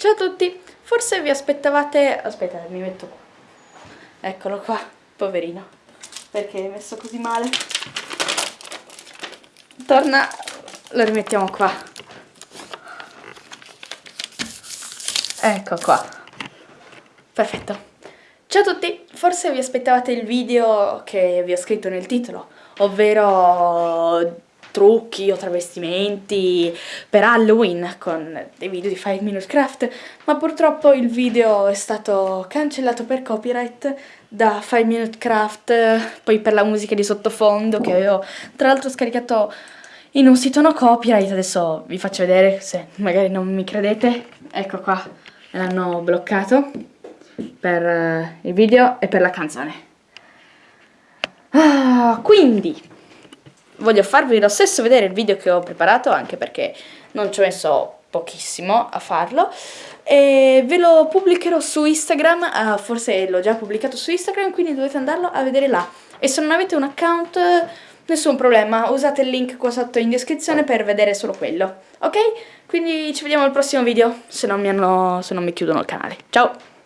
Ciao a tutti, forse vi aspettavate... Aspetta, mi metto qua. Eccolo qua, poverino. Perché è messo così male? Torna, lo rimettiamo qua. Ecco qua. Perfetto. Ciao a tutti, forse vi aspettavate il video che vi ho scritto nel titolo, ovvero trucchi o travestimenti per Halloween con dei video di 5 Minute Craft, ma purtroppo il video è stato cancellato per copyright da 5 Minute Craft, poi per la musica di sottofondo che avevo tra l'altro scaricato in un sito no copyright, adesso vi faccio vedere se magari non mi credete, ecco qua, l'hanno bloccato per eh, il video e per la canzone. Ah, quindi voglio farvi lo stesso vedere il video che ho preparato anche perché non ci ho messo pochissimo a farlo e ve lo pubblicherò su Instagram, uh, forse l'ho già pubblicato su Instagram quindi dovete andarlo a vedere là e se non avete un account nessun problema, usate il link qua sotto in descrizione per vedere solo quello, ok? Quindi ci vediamo al prossimo video se non mi, hanno, se non mi chiudono il canale, ciao!